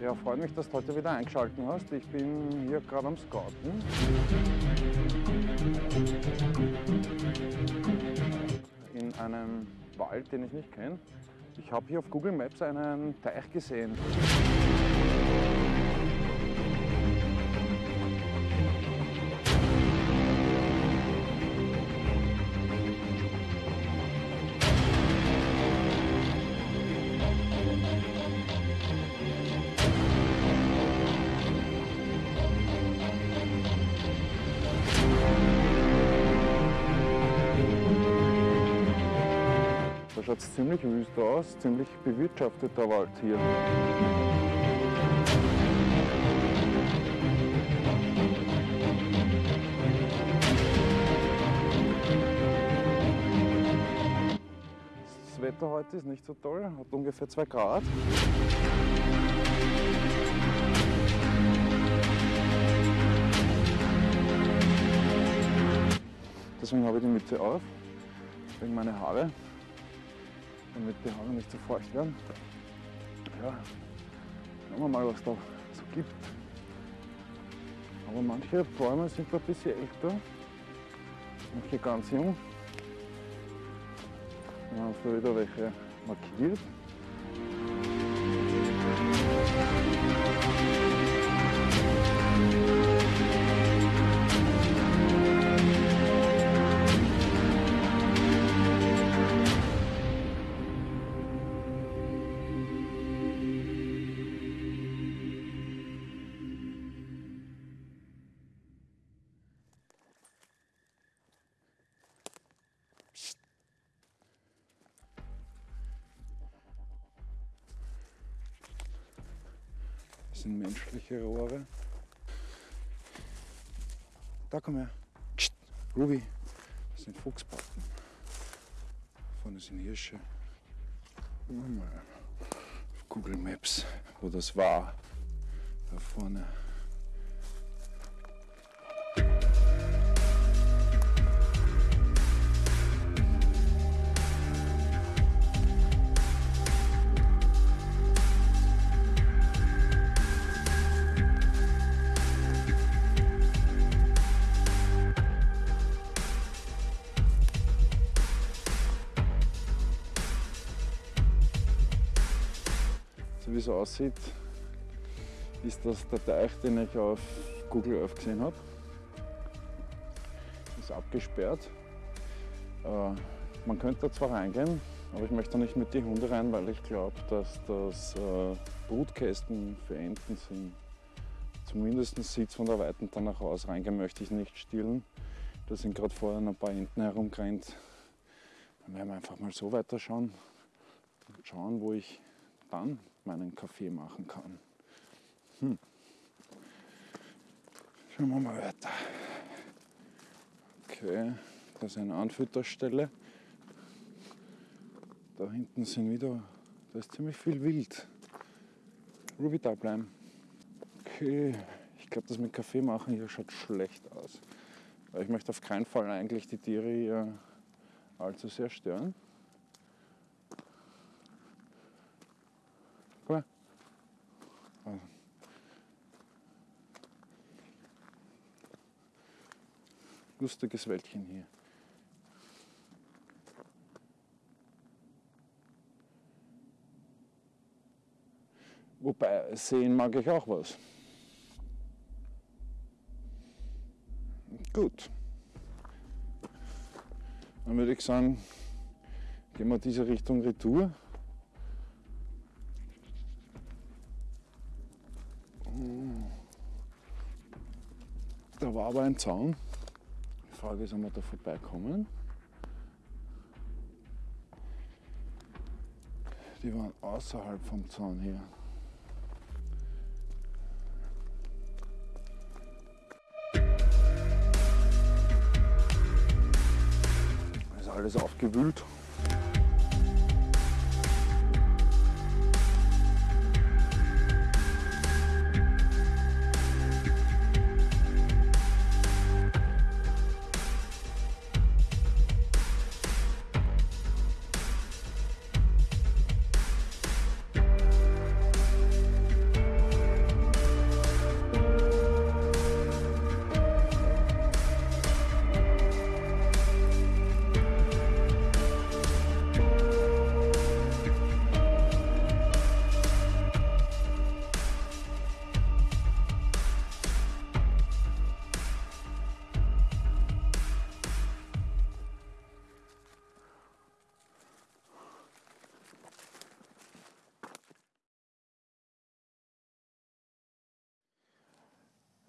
Ja, freut mich, dass du heute wieder eingeschaltet hast. Ich bin hier gerade am Scouten. In einem Wald, den ich nicht kenne. Ich habe hier auf Google Maps einen Teich gesehen. Schaut es ziemlich wüst aus, ziemlich bewirtschafteter Wald hier. Das Wetter heute ist nicht so toll, hat ungefähr 2 Grad. Deswegen habe ich die Mütze auf, wegen meiner Haare damit die Haare nicht so feucht werden. Ja, schauen wir mal, was da so gibt. Aber manche Bäume sind ein bisschen älter, manche ganz jung. Wir haben da wieder welche markiert. Das sind menschliche Rohre. Da komm her. Ruby. Das sind Fuchsbacken. Vorne sind Hirsche. Google Maps, wo das war. Da vorne. Wie es aussieht, ist das der Teich, den ich auf Google Earth gesehen habe. Ist abgesperrt. Äh, man könnte da zwar reingehen, aber ich möchte nicht mit den Hunden rein, weil ich glaube, dass das äh, Brutkästen für Enten sind. Zumindest sieht von der Weiten danach aus. Reingehen möchte ich nicht stillen. Da sind gerade vorher ein paar Enten herumgerannt. Dann werden wir einfach mal so weiterschauen und schauen, wo ich dann meinen Kaffee machen kann. Hm. Schauen wir mal weiter. Okay, das ist eine Anfütterstelle. Da hinten sind wieder, da ist ziemlich viel Wild. Ruby da bleiben. Okay, ich glaube, das mit Kaffee machen hier schaut schlecht aus. Ich möchte auf keinen Fall eigentlich die Tiere hier allzu sehr stören. Lustiges Wäldchen hier. Wobei, sehen mag ich auch was. Gut. Dann würde ich sagen, gehen wir diese Richtung Retour. Da war aber ein Zaun. Frage ist, ob wir da vorbeikommen. Die waren außerhalb vom Zaun hier. ist alles aufgewühlt.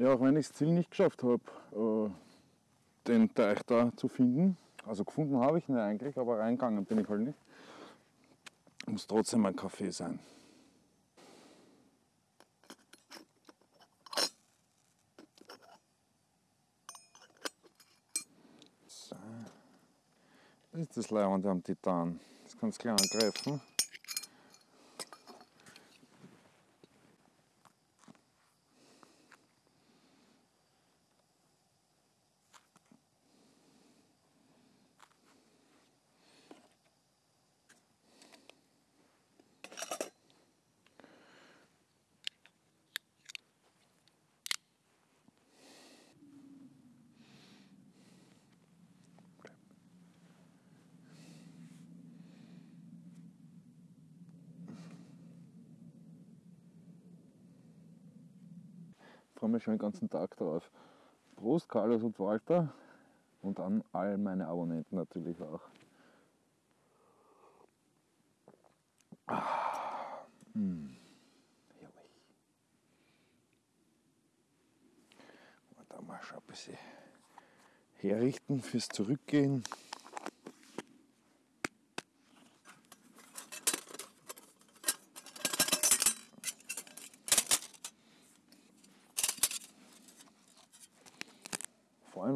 Ja, auch wenn ich das Ziel nicht geschafft habe, äh, den Teich da zu finden, also gefunden habe ich ihn eigentlich, aber reingegangen bin ich halt nicht, muss trotzdem ein Kaffee sein. Das ist das Leihwand am Titan. Das kannst du gleich angreifen. Freue mich schon den ganzen Tag drauf. Prost, Carlos und Walter und an all meine Abonnenten natürlich auch. Ah, mh, herrlich. Und da mal schon ein bisschen herrichten fürs Zurückgehen.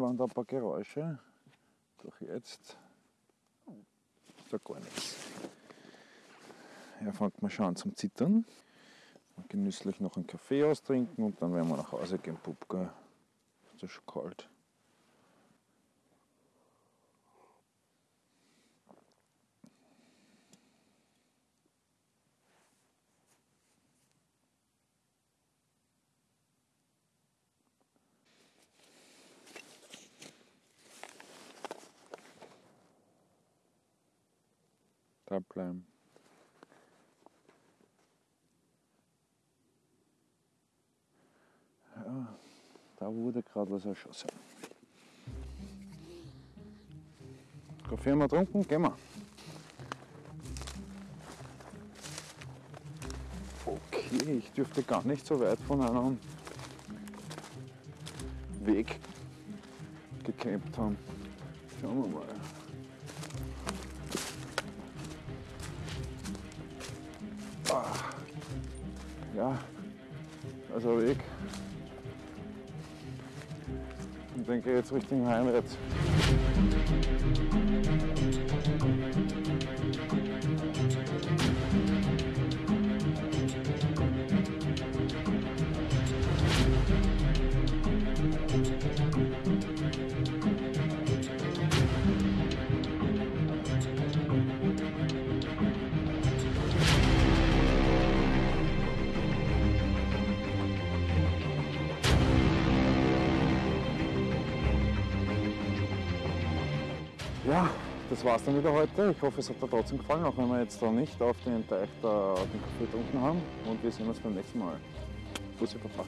Da ein paar Geräusche, doch jetzt ist da gar nichts. Er fängt mal schon an zum Zittern. Genüsslich noch einen Kaffee austrinken und dann werden wir nach Hause gehen, Pup, gell? Es ist schon kalt. Bleiben. Ja, da wurde gerade was erschossen. Kaffee haben wir getrunken, gehen wir. Okay, ich dürfte gar nicht so weit von einem Weg gecampt haben. Schauen wir mal. Ich jetzt Richtung Heimwärts. Ja, das war's dann wieder heute. Ich hoffe, es hat dir trotzdem gefallen, auch wenn wir jetzt da nicht auf den Teich da den Kaffee getrunken haben. Und wir sehen uns beim nächsten Mal. Bussi Papa.